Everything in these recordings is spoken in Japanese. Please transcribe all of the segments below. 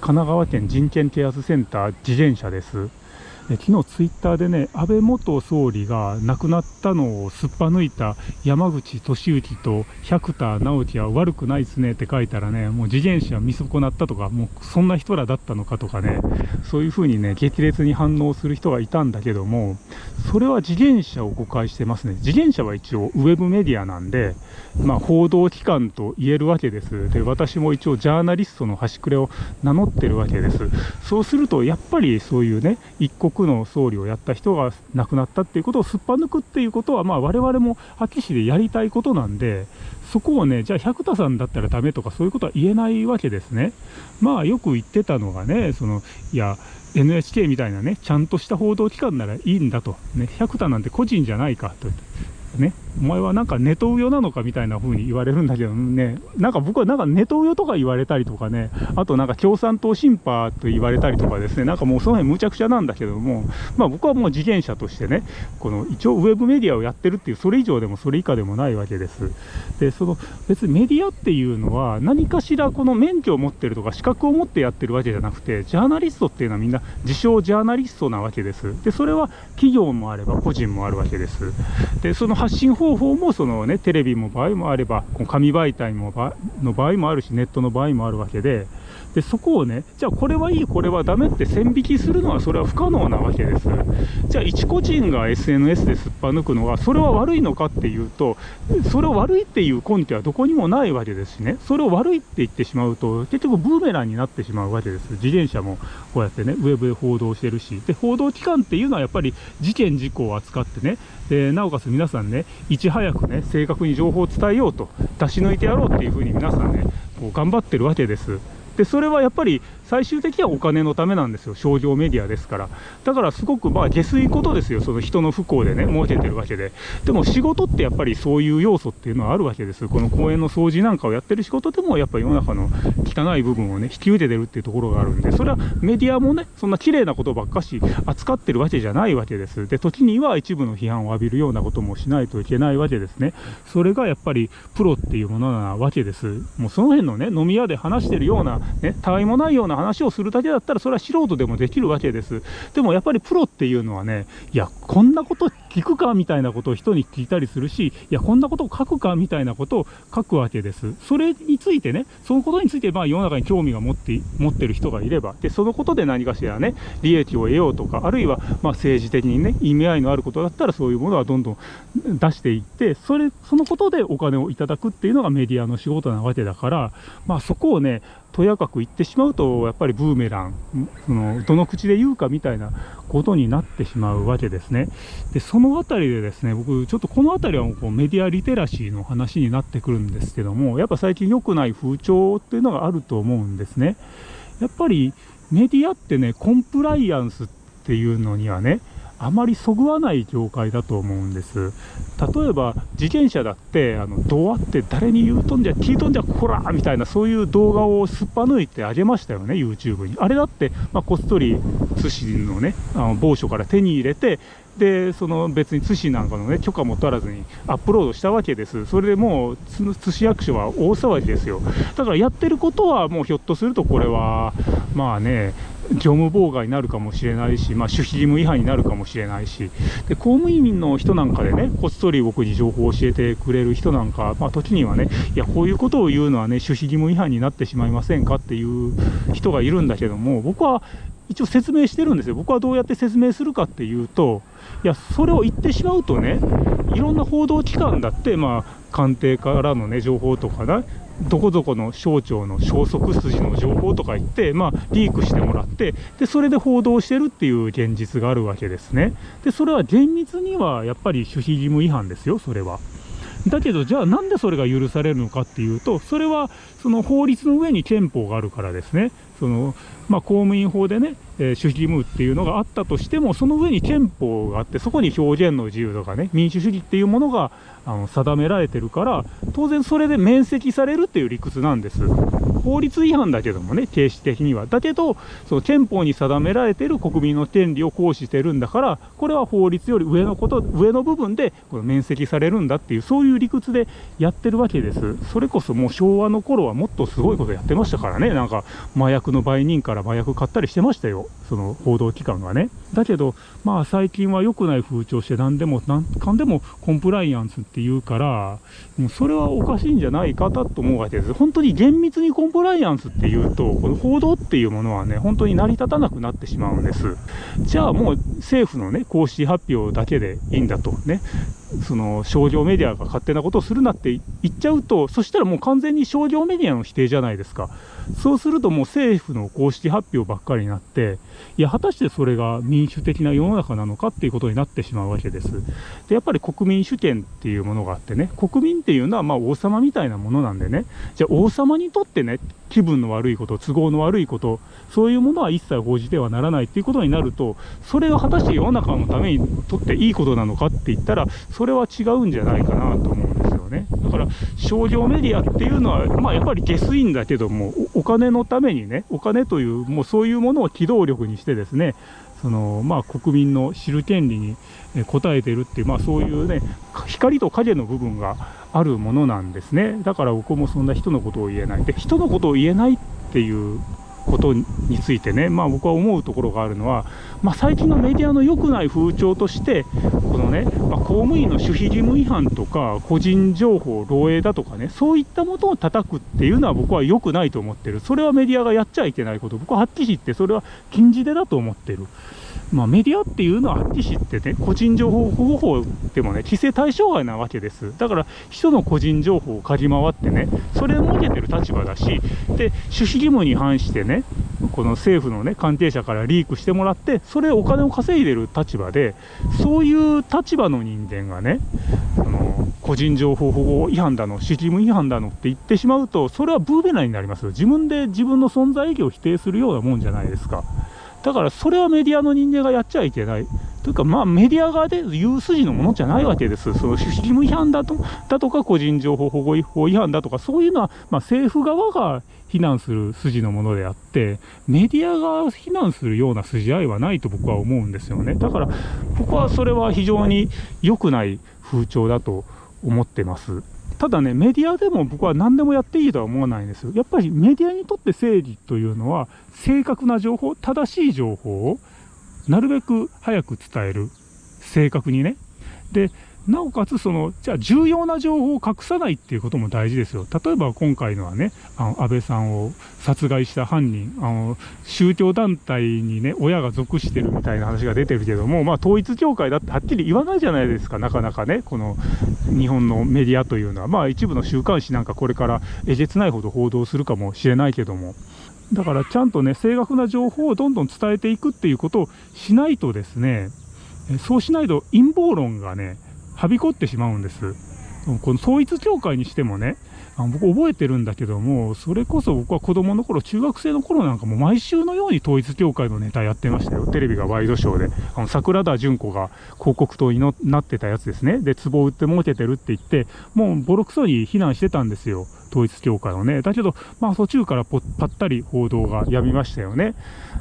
神奈川県人権啓発センター自転車です。昨日ツイッターでね、安倍元総理が亡くなったのをすっぱ抜いた山口敏行と百田直樹は悪くないですねって書いたらね、もう自転車見損なったとか、もうそんな人らだったのかとかね、そういうふうにね、激烈に反応する人がいたんだけども、それは自転車を誤解してますね。自転車は一応ウェブメディアなんで、まあ、報道機関と言えるわけです。で、私も一応ジャーナリストの端くれを名乗ってるわけです。そうすると、やっぱりそういうね、一国の総理をやった人が亡くなったっていうことをすっぱ抜くっていうことは、まあ、我々も破棄市でやりたいことなんで、そこをね、じゃあ百田さんだったらダメとかそういうことは言えないわけですね。まあよく言ってたのがね、その、いや、NHK みたいなね、ちゃんとした報道機関ならいいんだと。ね、百田なんて個人じゃないかと。ね、お前はなんかネトウヨなのかみたいな風に言われるんだけどね、なんか僕はなんかネトウヨとか言われたりとかね、あとなんか共産党審判と言われたりとかですね、なんかもうその辺むちゃくちゃなんだけども、まあ僕はもう自転車としてね、この一応ウェブメディアをやってるっていう、それ以上でもそれ以下でもないわけです。で、その別にメディアっていうのは何かしらこの免許を持ってるとか資格を持ってやってるわけじゃなくて、ジャーナリストっていうのはみんな自称ジャーナリストなわけです。で、それは企業もあれば個人もあるわけです。で、その信方法もその、ね、テレビも場合もあれば、紙媒体もの場合もあるし、ネットの場合もあるわけで、でそこをね、じゃあこれはいい、これはダメって線引きするのは、それは不可能なわけです。じゃあ、一個人が SNS ですっぱ抜くのは、それは悪いのかっていうと、それを悪いっていう根拠はどこにもないわけですしね、それを悪いって言ってしまうと、結局ブーメランになってしまうわけです。自転車もこうやってね、ウェブで報道してるし、で報道機関っていうのはやっぱり事件、事故を扱ってね、でなおかつ皆さんね、いち早くね、正確に情報を伝えようと、出し抜いてやろうっていうふうに皆さんね、こう頑張ってるわけです。でそれはやっぱり最終的にはお金のためなんですよ、商業メディアですから。だからすごくまあ下水ことですよ、その人の不幸でね、儲けてるわけで。でも仕事ってやっぱりそういう要素っていうのはあるわけです。この公園の掃除なんかをやってる仕事でも、やっぱり世の中の汚い部分をね、引き受けてるっていうところがあるんで、それはメディアもね、そんな綺麗なことばっかし扱ってるわけじゃないわけです。で、時には一部の批判を浴びるようなこともしないといけないわけですね。それがやっぱりプロっていうものなわけです。もうその辺のね、飲み屋で話してるような、ね、たわいもないような話をするだけだったら、それは素人でもできるわけです。でもやっぱりプロっていうのはね、いや、こんなこと聞くかみたいなことを人に聞いたりするし、いや、こんなことを書くかみたいなことを書くわけです。それについてね、そのことについて、まあ、世の中に興味が持って持ってる人がいれば、で、そのことで何かしらね、利益を得ようとか、あるいは、まあ、政治的にね、意味合いのあることだったら、そういうものはどんどん出していって、それ、そのことでお金をいただくっていうのがメディアの仕事なわけだから、まあ、そこをね、とやかく言ってしまうと、やっぱりブーメラン、そのどの口で言うかみたいなことになってしまうわけですね。で、そのあたりでですね、僕、ちょっとこのあたりはこうメディアリテラシーの話になってくるんですけども、やっぱ最近良くない風潮っていうのがあると思うんですね。やっぱりメディアってね、コンプライアンスっていうのにはね、あまりそぐわない業界だと思うんです。例えば、自転車だって、あの、どうあって誰に言うとんじゃ、聞いとんじゃ、こらーみたいな、そういう動画をすっぱ抜いてあげましたよね、YouTube に。あれだって、まあ、こっそり、津市のね、あの某所から手に入れて、で、その別に津市なんかのね、許可も取らずにアップロードしたわけです。それでもう、津市役所は大騒ぎですよ。だからやってることは、もうひょっとするとこれは、まあね、業務妨害になるかもしれないし、まあ、守秘義務違反になるかもしれないし、で公務員の人なんかでね、こっそり僕に情報を教えてくれる人なんか、まあ、時にはね、いや、こういうことを言うのはね、守秘義務違反になってしまいませんかっていう人がいるんだけども、僕は一応説明してるんですよ。僕はどうやって説明するかっていうと、いや、それを言ってしまうとね、いろんな報道機関だって、まあ、官邸からのね、情報とかね、どこどこの省庁の消息筋の情報とか言って、まあ、リークしてもらって、で、それで報道してるっていう現実があるわけですね。で、それは厳密にはやっぱり守秘義務違反ですよ、それは。だけど、じゃあなんでそれが許されるのかっていうと、それはその法律の上に憲法があるからですね。そのまあ、公務員法でね、えー、守秘義務っていうのがあったとしても、その上に憲法があって、そこに表現の自由とかね、民主主義っていうものがあの定められてるから、当然それで免責されるっていう理屈なんです。法律違反だけどもね、形式的には。だけど、その憲法に定められている国民の権利を行使してるんだから、これは法律より上のこと、上の部分でこの免責されるんだっていう、そういう理屈でやってるわけです。それこそもう昭和の頃はもっとすごいことやってましたからね、なんか麻薬の売人から麻薬買ったりしてましたよ、その報道機関がね。だけど、まあ最近は良くない風潮して何でも、何かんでもコンプライアンスって言うから、もうそれはおかしいんじゃないかと思うわけです。本当に厳密にコンンプライアンスっていうと、この報道っていうものはね、本当に成り立たなくなってしまうんです。じゃあもう政府のね、公式発表だけでいいんだとね、その商業メディアが勝手なことをするなって言っちゃうと、そしたらもう完全に商業メディアの否定じゃないですか。そうするともう政府の公式発表ばっかりになって、いや、果たしてそれが民主的な世の中なのかっていうことになってしまうわけです。で、やっぱり国民主権っていうものがあってね、国民っていうのはまあ王様みたいなものなんでね、じゃあ王様にとってね、気分の悪いこと、都合の悪いこと、そういうものは一切報じてはならないっていうことになると、それが果たして世の中のためにとっていいことなのかって言ったら、それは違うんじゃないかなと思うんですよね。だから、商業メディアっていうのは、まあやっぱり下水んだけども、お金のためにね、お金という、もうそういうものを機動力にしてですね、そのまあ、国民の知る権利に応えているっていう、まあ、そういうね、光と影の部分があるものなんですね。だから僕もそんな人のことを言えない。で、人のことを言えないっていうことについてね、まあ、僕は思うところがあるのは、まあ、最近のメディアの良くない風潮として、このね、まあ、公務員の守秘義務違反とか、個人情報漏洩だとかね、そういったものを叩くっていうのは僕は良くないと思ってる。それはメディアがやっちゃいけないこと、僕ははっきり言って、それは禁じ手だと思ってる。まあ、メディアっていうのははっきり知ってね、個人情報保護法でもね、規制対象外なわけです。だから、人の個人情報を嗅ぎ回ってね、それを設けてる立場だし、で、守秘義務に反してね、この政府のね、関係者からリークしてもらって、それお金を稼いでる立場で、そういう立場の人間がね、その個人情報保護違反だの、守秘義務違反だのって言ってしまうと、それはブーメラになりますよ。自分で自分の存在意義を否定するようなもんじゃないですか。だからそれはメディアの人間がやっちゃいけない。というか、まあ、メディア側で言う筋のものじゃないわけです。その義務違反だとだとか、個人情報保護法違反だとか、そういうのは、まあ、政府側が非難する筋のものであって、メディアが非難するような筋合いはないと僕は思うんですよね。だから、僕はそれは非常に良くない風潮だと思ってます。ただね、メディアでも僕は何でもやっていいとは思わないんですよ。やっぱりメディアにとって正義というのは、正確な情報、正しい情報をなるべく早く伝える。正確にね。で、なおかつ、その、じゃあ重要な情報を隠さないっていうことも大事ですよ。例えば今回のはね、あの安倍さんを殺害した犯人、あの、宗教団体にね、親が属してるみたいな話が出てるけども、まあ統一教会だってはっきり言わないじゃないですか、なかなかね、この日本のメディアというのは。まあ一部の週刊誌なんかこれからえげつないほど報道するかもしれないけども。だからちゃんとね、正確な情報をどんどん伝えていくっていうことをしないとですね、そうしないと陰謀論がね、はびこってしまうんです。この統一教会にしてもね、あの僕覚えてるんだけども、それこそ僕は子供の頃、中学生の頃なんかも毎週のように統一教会のネタやってましたよ。テレビがワイドショーで。あの、桜田淳子が広告塔になってたやつですね。で、壺を売って儲けてるって言って、もうボロクソに非難してたんですよ。統一教会をね。だけど、まあ途中からぱったり報道がやみましたよね。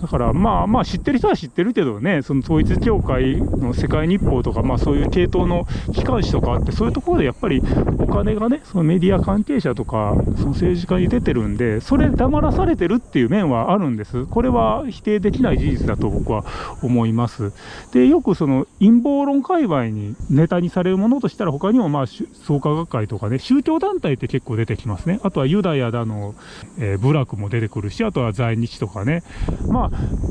だからまあまあ知ってる人は知ってるけどね、その統一教会の世界日報とか、まあそういう系統の機関紙とかあって、そういうところでやっぱりお金がね、そのメディア関係者とか、その政治家に出てるんで、それ黙らされてるっていう面はあるんです。これは否定できない事実だと僕は思います。で、よくその陰謀論界隈にネタにされるものとしたら、他にもまあ創価学会とかね、宗教団体って結構出てきますね。あとはユダヤだの、えー、部落も出てくるし、あとは在日とかね。まあ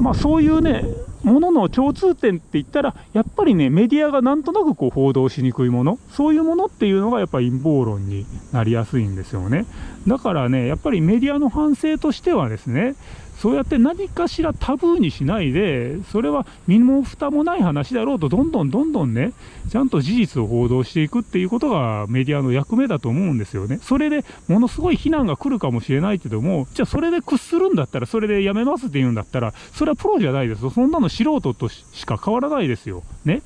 まあ、そういうね、ものの共通点って言ったら、やっぱりね、メディアがなんとなくこう報道しにくいもの、そういうものっていうのがやっぱり陰謀論になりやすいんですよね。だからね、やっぱりメディアの反省としてはですね、そうやって何かしらタブーにしないで、それは身も蓋もない話だろうと、どんどんどんどんね、ちゃんと事実を報道していくっていうことがメディアの役目だと思うんですよね。それでものすごい非難が来るかもしれないけども、じゃあそれで屈するんだったら、それでやめますって言うんだったら、それはプロじゃないですよ。そんなの素人としか変わらないですよ。ね。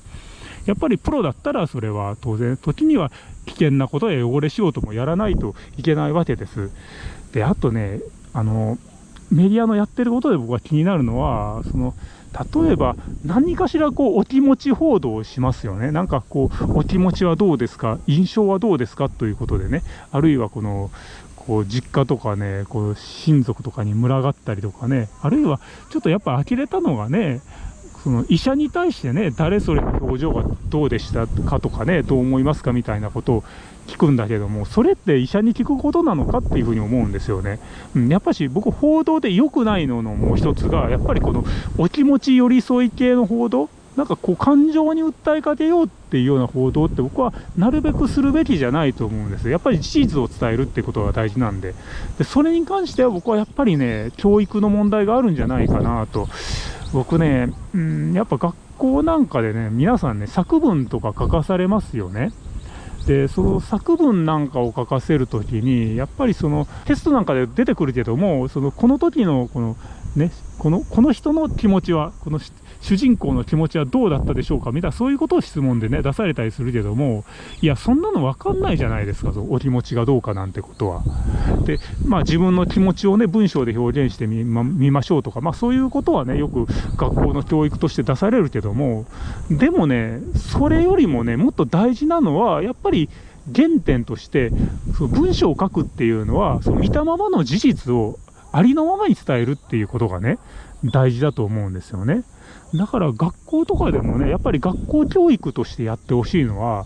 やっぱりプロだったら、それは当然、時には危険なことや汚れ仕事もやらないといけないわけです。であとねあのメディアのやってることで僕が気になるのはその例えば何かしらこうお気持ち報道をしますよね。なんかこうお気持ちはどうですか？印象はどうですか？ということでね。あるいはこのこう実家とかねこう親族とかに群がったりとかね。あるいはちょっとやっぱ呆れたのがねその医者に対してね誰それの表情がどうでしたかとかねどう思いますか？みたいなことを聞くんだけどもそれって医者に聞くことなのかっていうふうに思うんですよね、うん、やっぱし僕報道で良くないののもう一つがやっぱりこのお気持ち寄り添い系の報道なんかこう感情に訴えかけようっていうような報道って僕はなるべくするべきじゃないと思うんですやっぱり事実を伝えるってことが大事なんで。でそれに関しては僕はやっぱりね教育の問題があるんじゃないかなと。僕ね、うん、やっぱ学校なんかでね皆さんね作文とか書かされますよね。でその作文なんかを書かせるときにやっぱりそのテストなんかで出てくるけどもそのこの時のこのねこのこの人の気持ちはこの主人公の気持ちはどうだったでしょうか？みたいなそういうことを質問でね出されたりするけどもいやそんなの分かんないじゃないですかお気持ちがどうかなんてことは。でまあ自分の気持ちをね文章で表現してみ,、ま見ましょうとかまあそういうことはねよく学校の教育として出されるけどもでもねそれよりもねもっと大事なのはやっぱり原点としてその文章を書くっていうのはその見たままの事実をありのままに伝えるっていうことがね大事だと思うんですよね。だから学校とかでもね、やっぱり学校教育としてやってほしいのは、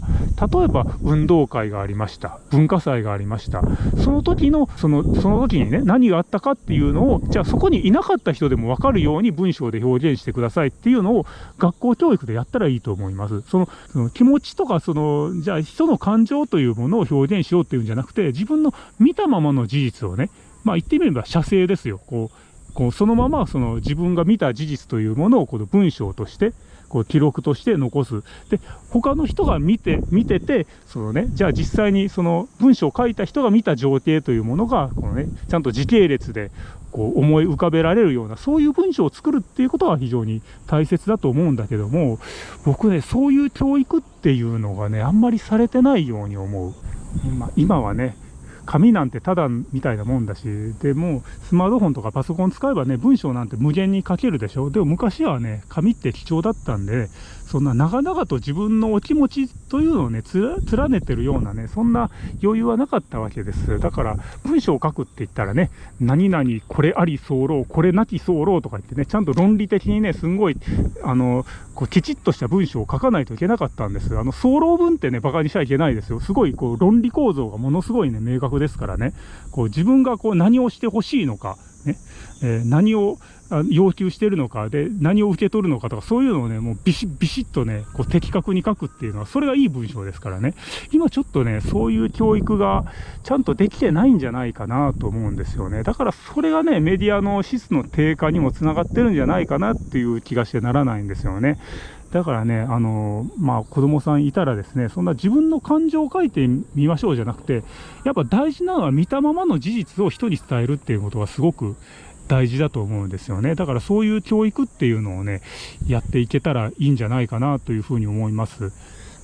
例えば運動会がありました、文化祭がありました、その時の、その、その時にね、何があったかっていうのを、じゃあそこにいなかった人でも分かるように文章で表現してくださいっていうのを学校教育でやったらいいと思います。その、その気持ちとか、その、じゃあ人の感情というものを表現しようっていうんじゃなくて、自分の見たままの事実をね、まあ言ってみれば写生ですよ。こうこうそのままその自分が見た事実というものをこの文章としてこう記録として残す。で、他の人が見て、見てて、そのね、じゃあ実際にその文章を書いた人が見た情景というものが、このね、ちゃんと時系列でこう思い浮かべられるような、そういう文章を作るっていうことは非常に大切だと思うんだけども、僕ね、そういう教育っていうのがね、あんまりされてないように思う。今今はね、紙なんてただみたいなもんだし、でもスマートフォンとかパソコン使えばね、文章なんて無限に書けるでしょ。でも昔はね、紙って貴重だったんで、そんな長々と自分のお気持ちというのをね、連ねてるようなね、そんな余裕はなかったわけです。だから、文章を書くって言ったらね、何々、これあり候、これなき候とか言ってね、ちゃんと論理的にね、すんごい、あの、こうきちっとした文章を書かないといけなかったんです。あの、候文ってね、馬鹿にしちゃいけないですよ。すごい、こう、論理構造がものすごいね、明確ですからね、こう、自分がこう、何をしてほしいのか、ね、えー、何を要求してるのかで何を受け取るのかとかそういうのをねもうビシッビシッとねこう的確に書くっていうのはそれがいい文章ですからね。今ちょっとねそういう教育がちゃんとできてないんじゃないかなと思うんですよね。だからそれがねメディアの質の低下にもつながってるんじゃないかなっていう気がしてならないんですよね。だからね、あのまあ、子供さんいたらですね、そんな自分の感情を書いてみましょうじゃなくて、やっぱ大事なのは見たままの事実を人に伝えるっていうことがすごく大事だと思うんですよね。だからそういう教育っていうのをね、やっていけたらいいんじゃないかなというふうに思います。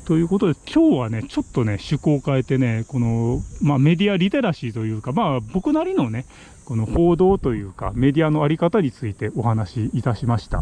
ということで、今日はね、ちょっとね、趣向を変えてね、この、まあ、メディアリテラシーというか、まあ、僕なりのね、この報道というか、メディアのあり方についてお話しいたしました。